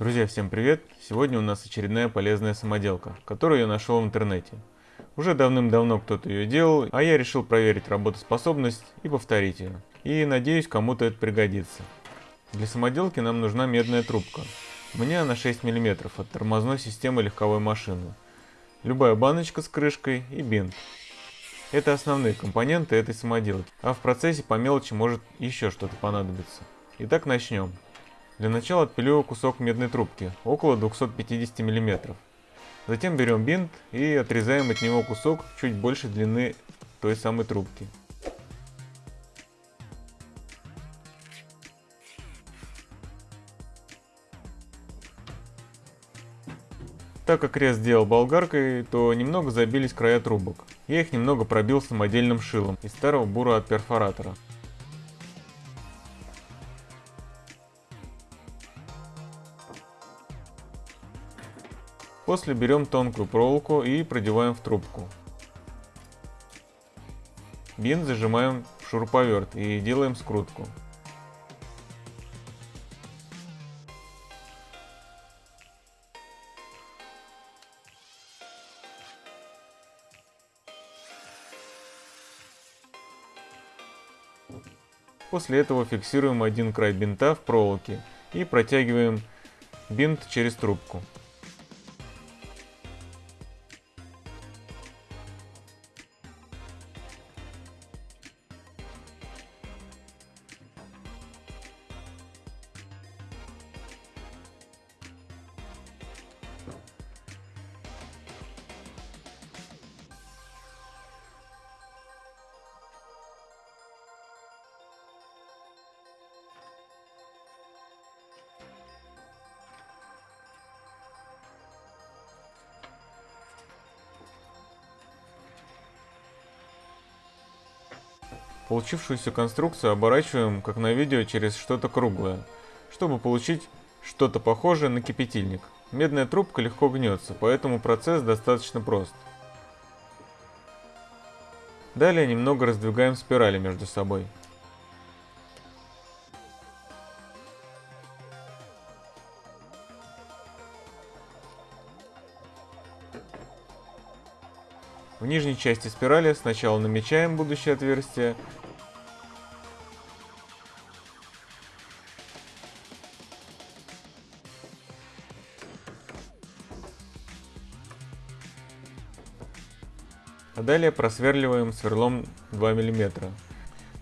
Друзья, всем привет! Сегодня у нас очередная полезная самоделка, которую я нашел в интернете. Уже давным-давно кто-то ее делал, а я решил проверить работоспособность и повторить ее. И надеюсь, кому-то это пригодится. Для самоделки нам нужна медная трубка. У меня она 6 мм от тормозной системы легковой машины. Любая баночка с крышкой и бинт. Это основные компоненты этой самоделки, а в процессе по мелочи может еще что-то понадобиться. Итак, начнем. Для начала отпиливаю кусок медной трубки, около 250 мм. Затем берем бинт и отрезаем от него кусок чуть больше длины той самой трубки. Так как рез делал болгаркой, то немного забились края трубок. Я их немного пробил самодельным шилом из старого бура от перфоратора. После берем тонкую проволоку и продеваем в трубку. Бинт зажимаем в шуруповерт и делаем скрутку. После этого фиксируем один край бинта в проволоке и протягиваем бинт через трубку. Получившуюся конструкцию оборачиваем, как на видео, через что-то круглое, чтобы получить что-то похожее на кипятильник. Медная трубка легко гнется, поэтому процесс достаточно прост. Далее немного раздвигаем спирали между собой. В нижней части спирали сначала намечаем будущее отверстие, а далее просверливаем сверлом 2 мм.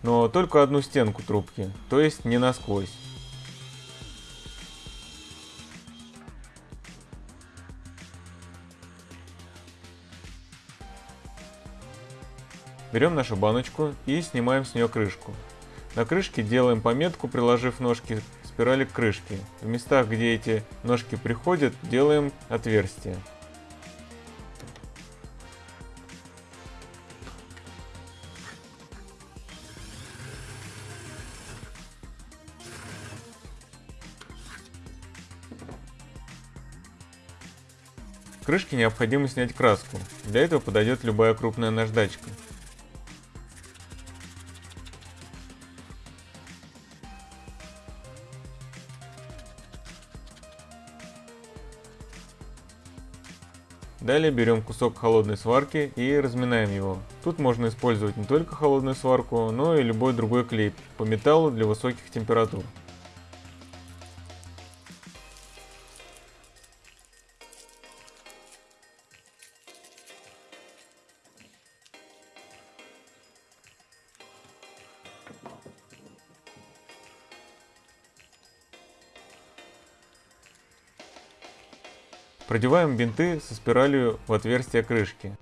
Но только одну стенку трубки, то есть не насквозь. Берем нашу баночку и снимаем с нее крышку. На крышке делаем пометку, приложив ножки спирали к крышке. В местах, где эти ножки приходят, делаем отверстие. Крышке необходимо снять краску. Для этого подойдет любая крупная наждачка. Далее берем кусок холодной сварки и разминаем его. Тут можно использовать не только холодную сварку, но и любой другой клей по металлу для высоких температур. Продеваем бинты со спиралью в отверстие крышки.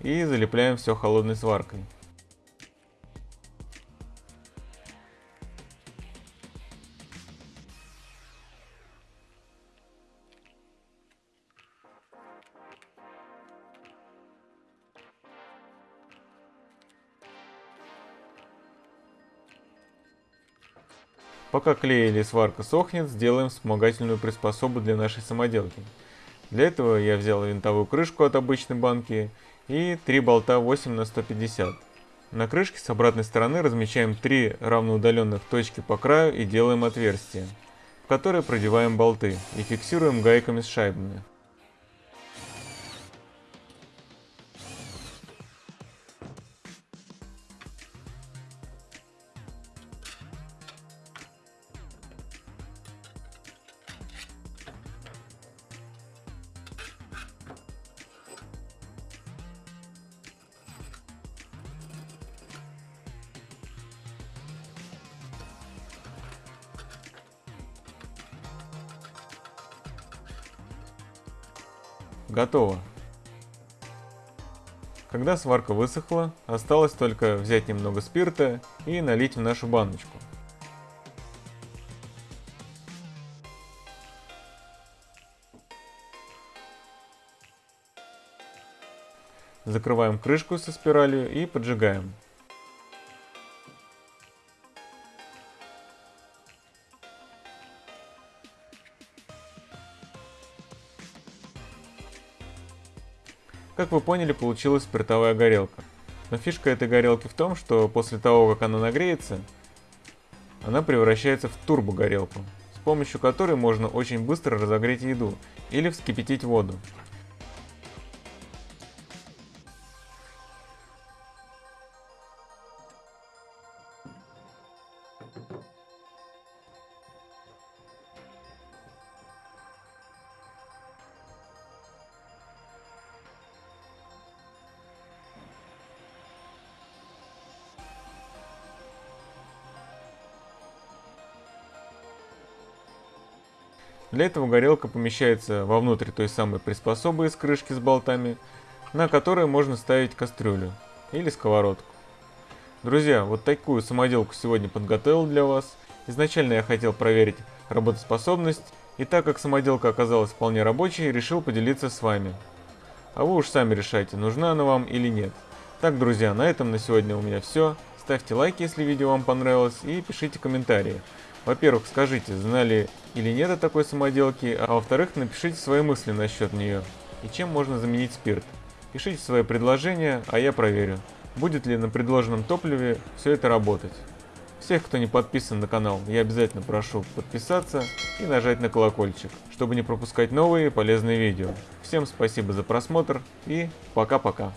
и залепляем все холодной сваркой. Пока клей или сварка сохнет, сделаем вспомогательную приспособу для нашей самоделки. Для этого я взял винтовую крышку от обычной банки и 3 болта 8 на 150. На крышке с обратной стороны размечаем 3 равноудаленных точки по краю и делаем отверстие, в которое продеваем болты и фиксируем гайками с шайбами. Готово. Когда сварка высохла, осталось только взять немного спирта и налить в нашу баночку. Закрываем крышку со спиралью и поджигаем. Как вы поняли, получилась спиртовая горелка. Но фишка этой горелки в том, что после того, как она нагреется, она превращается в турбогорелку, с помощью которой можно очень быстро разогреть еду или вскипятить воду. Для этого горелка помещается вовнутрь той самой приспособы из крышки с болтами, на которой можно ставить кастрюлю или сковородку. Друзья, вот такую самоделку сегодня подготовил для вас. Изначально я хотел проверить работоспособность, и так как самоделка оказалась вполне рабочей, решил поделиться с вами. А вы уж сами решайте, нужна она вам или нет. Так, друзья, на этом на сегодня у меня все. Ставьте лайки, если видео вам понравилось, и пишите комментарии. Во-первых, скажите, знали или нет о такой самоделке, а во-вторых, напишите свои мысли насчет нее и чем можно заменить спирт. Пишите свои предложения, а я проверю, будет ли на предложенном топливе все это работать. Всех, кто не подписан на канал, я обязательно прошу подписаться и нажать на колокольчик, чтобы не пропускать новые полезные видео. Всем спасибо за просмотр и пока-пока.